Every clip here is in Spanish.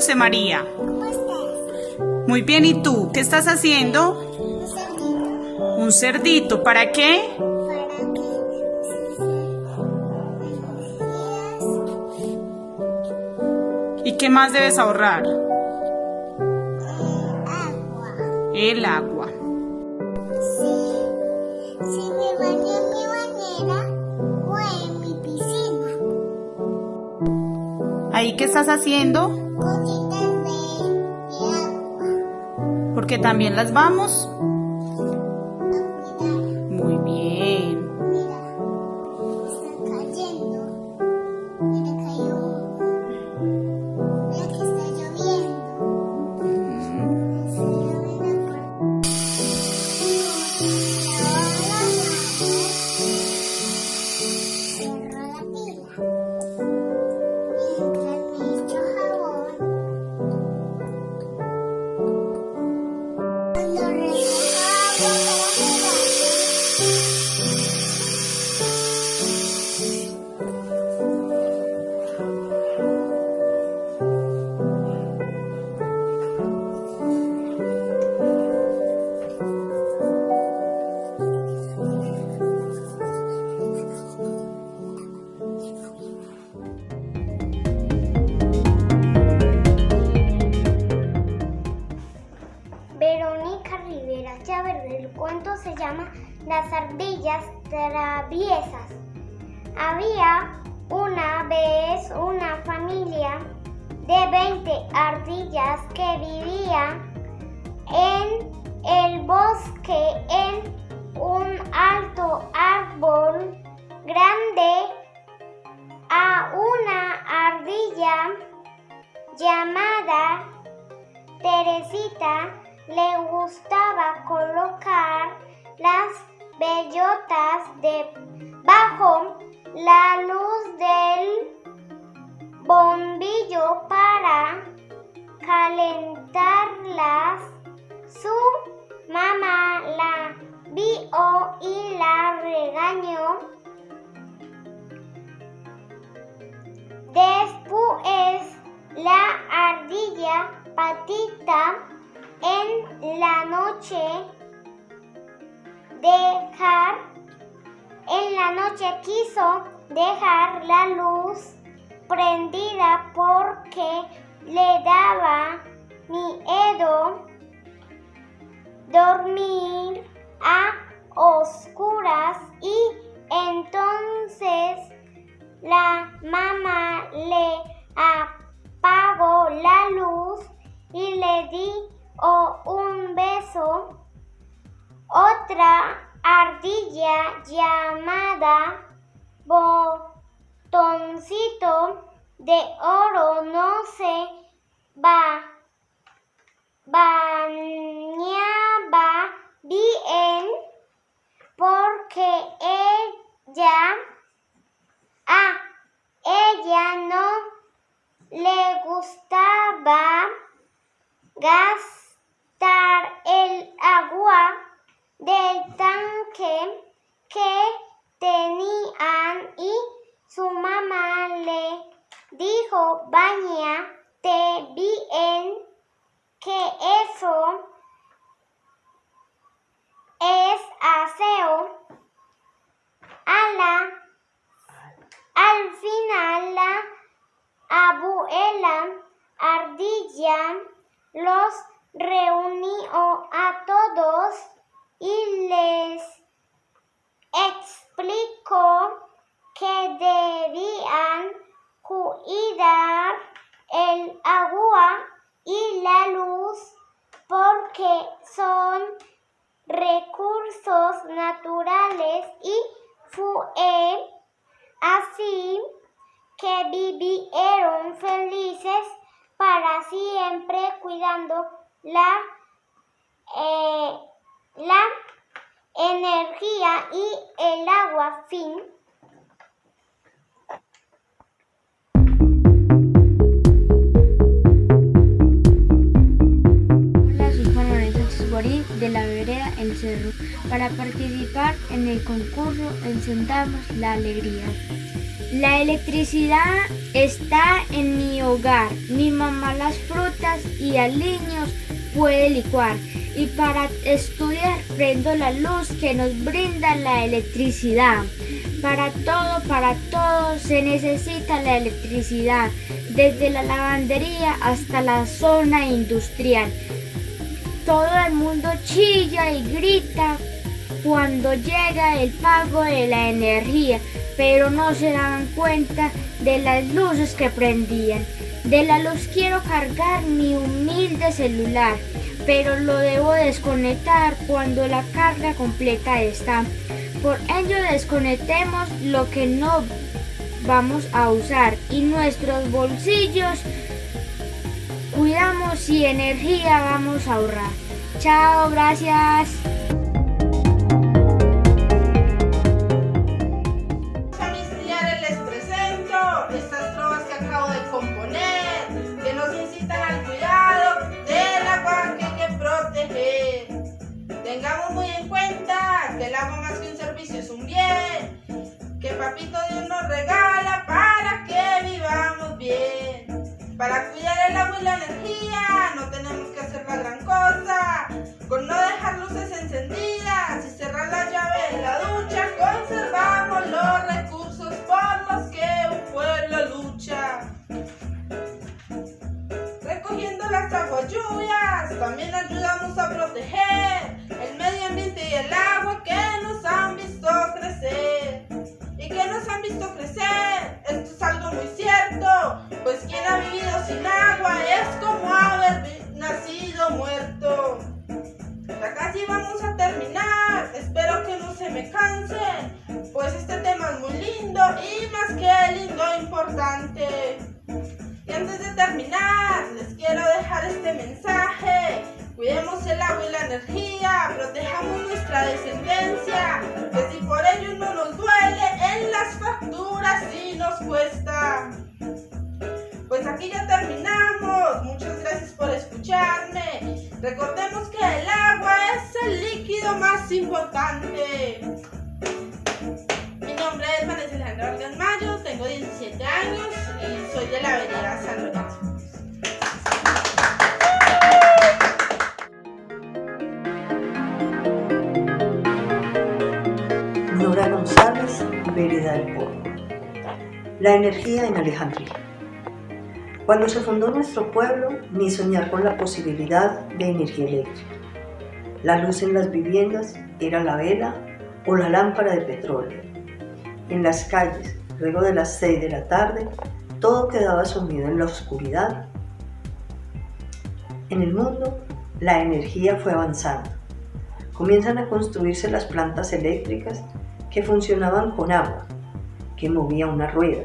Dulce María. ¿Cómo estás? Muy bien, ¿y tú? ¿Qué estás haciendo? Un cerdito. Un cerdito. ¿Para qué? Para que ¿Y qué más debes ahorrar? agua. El agua. Sí. Si me baño en mi bañera o en mi piscina. ¿Ahí qué estás haciendo? Porque también las vamos. Cuando Había una vez una familia de 20 ardillas que vivían en el bosque en un alto árbol grande. A una ardilla llamada Teresita le gustaba colocar las bellotas debajo la luz del bombillo para calentarlas. Su mamá la vio y la regañó. Después la ardilla patita en la noche dejar en la noche quiso dejar la luz prendida porque le daba miedo dormir a oscuras y entonces la mamá le apagó la luz y le di un beso. Otra ardilla llamada botoncito de oro no se va, bañaba bien porque ella a ella no le gustaba gastar el agua del tanque que tenían y su mamá le dijo bañate bien que eso es aseo a la al final la abuela ardilla los reunió a todos y les explicó que debían cuidar el agua y la luz porque son recursos naturales y fue así que vivieron felices para siempre cuidando la, eh, la energía y el agua. Fin. Hola, soy de la vereda El Cerro. Para participar en el concurso encendamos la alegría. La electricidad está en mi hogar. Mi mamá las frutas y aliños puede licuar. Y para estudiar prendo la luz que nos brinda la electricidad. Para todo, para todo se necesita la electricidad, desde la lavandería hasta la zona industrial. Todo el mundo chilla y grita cuando llega el pago de la energía, pero no se dan cuenta de las luces que prendían. De la luz quiero cargar mi humilde celular, pero lo debo desconectar cuando la carga completa está. Por ello desconectemos lo que no vamos a usar y nuestros bolsillos cuidamos y energía vamos a ahorrar. Chao, gracias. Papito Dios nos regala para que vivamos bien. Para cuidar el agua y la energía no tenemos que hacer la gran cosa, visto crecer, esto es algo muy cierto, pues quien ha vivido sin agua es como haber nacido muerto. Ya casi vamos a terminar, espero que no se me cansen, pues este tema es muy lindo y más que lindo, importante. Y antes de terminar, les quiero dejar este mensaje. Cuidemos el agua y la energía, protejamos nuestra descendencia, Pues aquí ya terminamos, muchas gracias por escucharme. Recordemos que el agua es el líquido más importante. Mi nombre es Vanessa Alejandra Vargas Mayo, tengo 17 años y soy de la avenida San Lorenzo. Nora González, Vereda del Pueblo. La energía en Alejandría. Cuando se fundó nuestro pueblo, ni soñar con la posibilidad de energía eléctrica. La luz en las viviendas era la vela o la lámpara de petróleo. En las calles, luego de las 6 de la tarde, todo quedaba sumido en la oscuridad. En el mundo, la energía fue avanzando. Comienzan a construirse las plantas eléctricas que funcionaban con agua, que movía una rueda,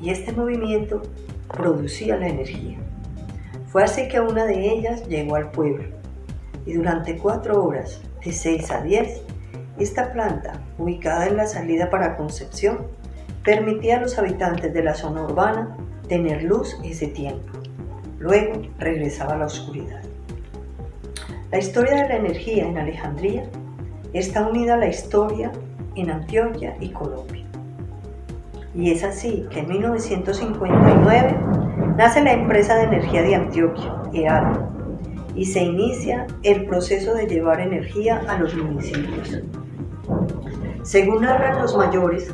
y este movimiento producía la energía. Fue así que una de ellas llegó al pueblo, y durante cuatro horas, de 6 a 10, esta planta, ubicada en la salida para Concepción, permitía a los habitantes de la zona urbana tener luz ese tiempo. Luego regresaba a la oscuridad. La historia de la energía en Alejandría está unida a la historia en Antioquia y Colombia. Y es así que en 1959 nace la empresa de energía de Antioquia, EAD, y se inicia el proceso de llevar energía a los municipios. Según narran los mayores,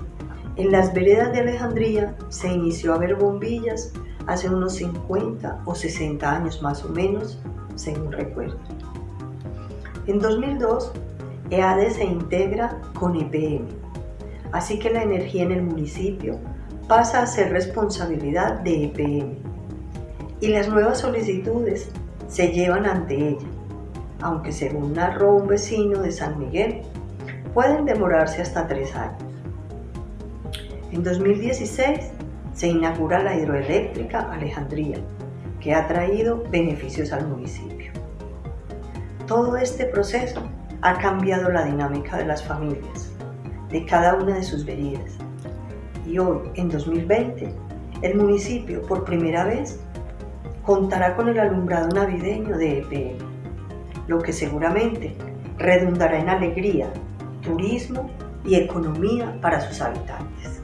en las veredas de Alejandría se inició a ver bombillas hace unos 50 o 60 años más o menos, según recuerdo. En 2002, EADE se integra con EPM, así que la energía en el municipio pasa a ser responsabilidad de EPM y las nuevas solicitudes se llevan ante ella, aunque según narró un vecino de San Miguel, pueden demorarse hasta tres años. En 2016 se inaugura la hidroeléctrica Alejandría, que ha traído beneficios al municipio. Todo este proceso ha cambiado la dinámica de las familias, de cada una de sus veredas. Y hoy, en 2020, el municipio por primera vez contará con el alumbrado navideño de EPM, lo que seguramente redundará en alegría, turismo y economía para sus habitantes.